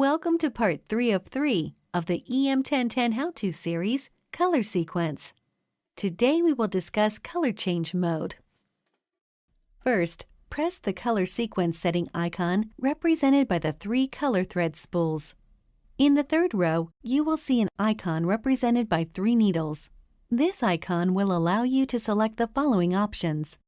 Welcome to part 3 of 3 of the EM1010 How-To series, Color Sequence. Today we will discuss color change mode. First, press the color sequence setting icon represented by the three color thread spools. In the third row, you will see an icon represented by three needles. This icon will allow you to select the following options.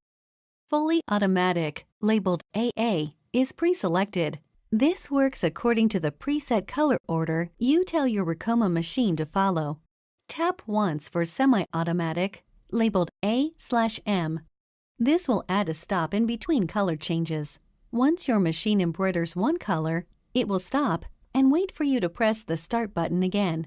Fully Automatic, labeled AA, is pre-selected. This works according to the preset color order you tell your Ricoma machine to follow. Tap once for semi-automatic, labeled A/M. This will add a stop in between color changes. Once your machine embroiders one color, it will stop and wait for you to press the Start button again.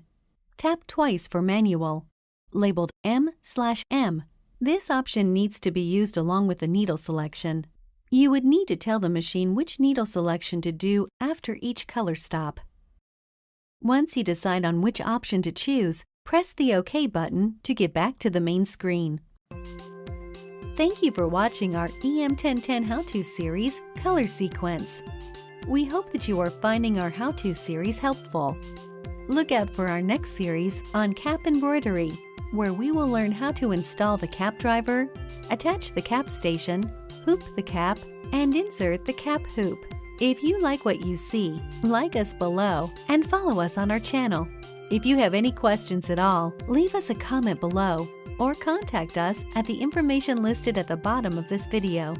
Tap twice for Manual, labeled M/M. This option needs to be used along with the needle selection. You would need to tell the machine which needle selection to do after each color stop. Once you decide on which option to choose, press the OK button to get back to the main screen. Thank you for watching our EM1010 How-To series, Color Sequence. We hope that you are finding our How-To series helpful. Look out for our next series on cap embroidery, where we will learn how to install the cap driver, attach the cap station, hoop the cap, and insert the cap hoop. If you like what you see, like us below and follow us on our channel. If you have any questions at all, leave us a comment below or contact us at the information listed at the bottom of this video.